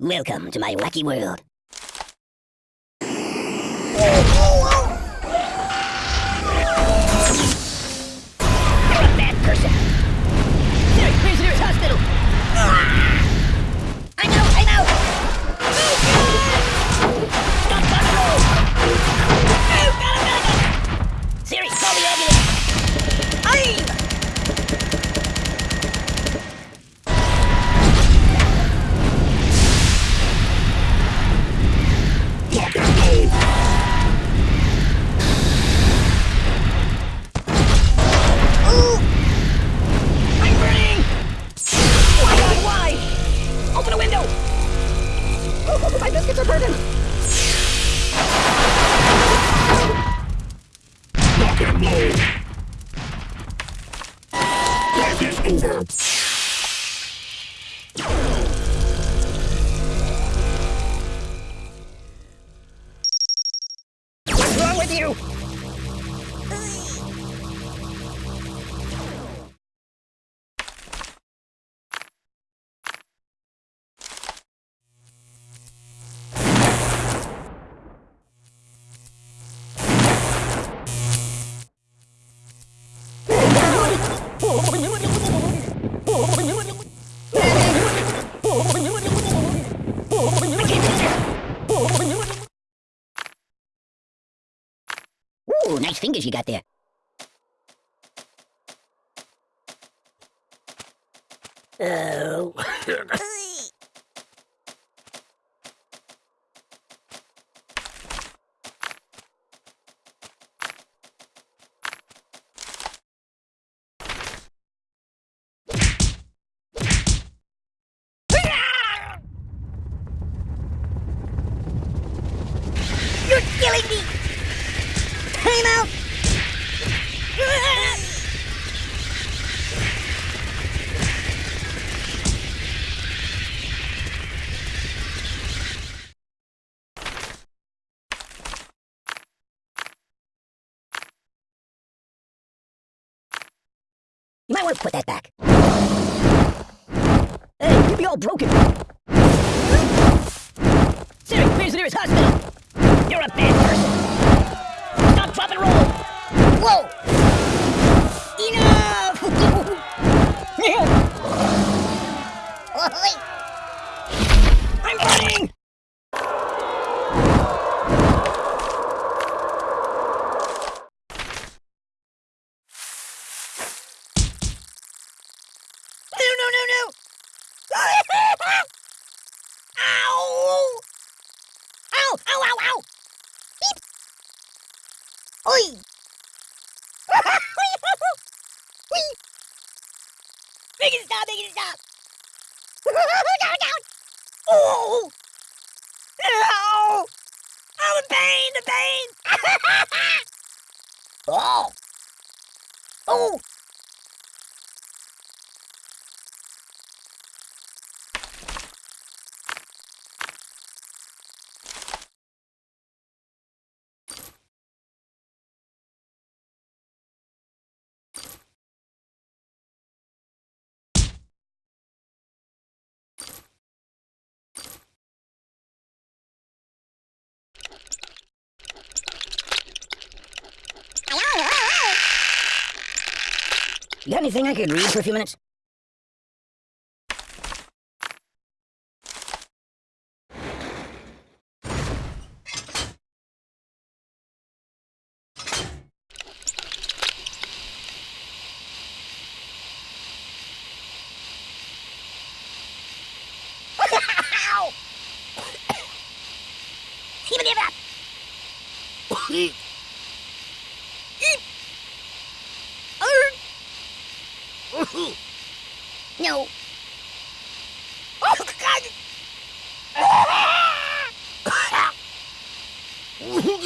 Welcome to my wacky world. With you? Fingers you got there. Oh. To put that back. Hey, you'd be all broken. Siri, where's the nearest hospital? You're a bad person. Stop, drop, and roll. Whoa! Enough! I'm burning! No, no, no, no! Ow! Ow! Ow! Ow! Ow! Beep! Oi! Whee! Make it stop! Make it stop! down! Down! Oh! Ow! Oh, the pain! The pain! oh! Oh! You got anything I could read for a few minutes? Me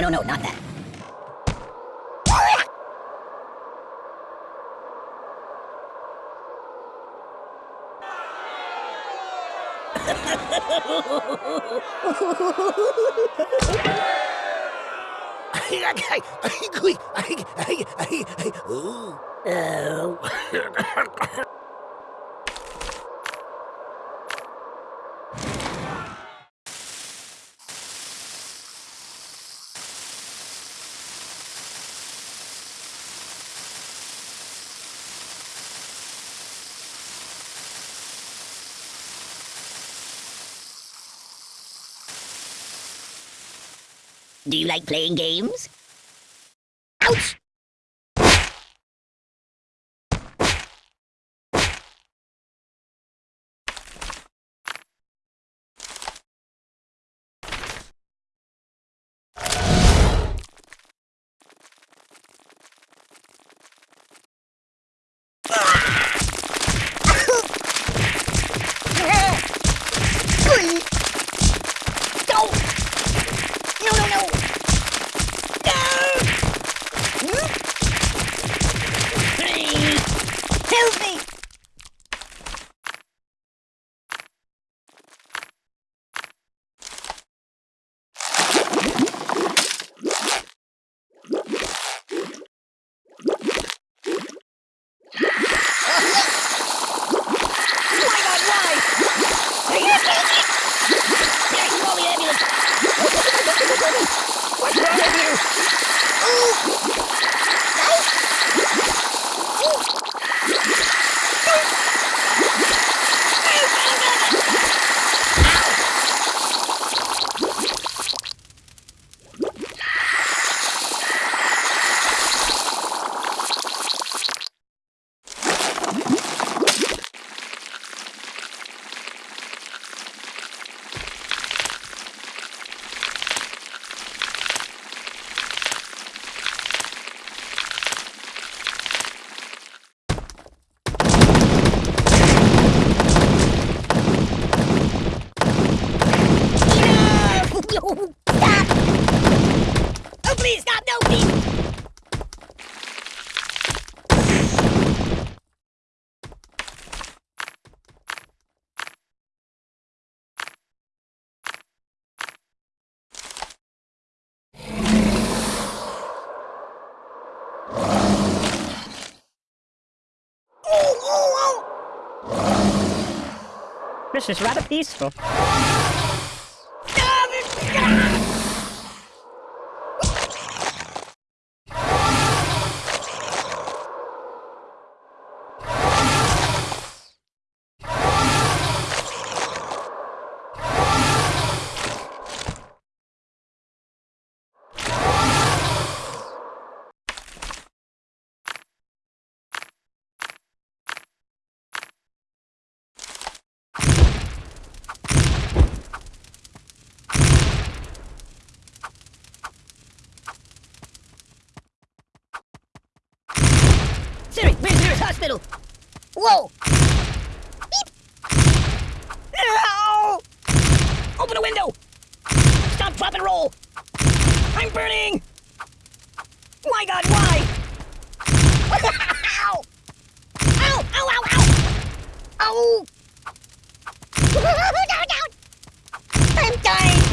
no, no, no, no, not that. Oh. Do you like playing games? Is rather peaceful. Siri, where's the nearest hospital? Whoa! Beep! Ow! Open a window! Stop, drop, and roll! I'm burning! My god, why? Ow! Ow! Ow, ow, ow! Ow! down, down! I'm dying!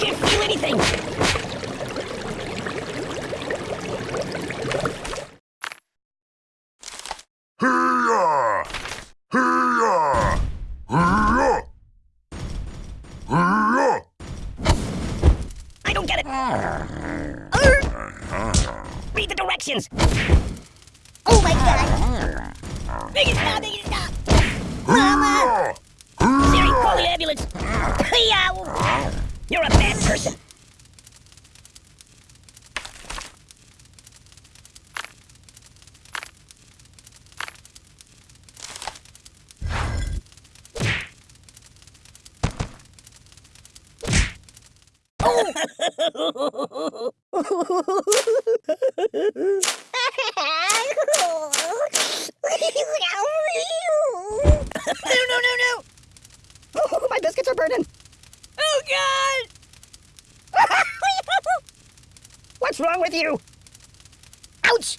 Can't feel anything! It! Read the directions. Oh my god. Make it stop, make it stop. Mama. Siri, call the ambulance. Hey-yow. You're a bad person. No, What's wrong with you? Ouch!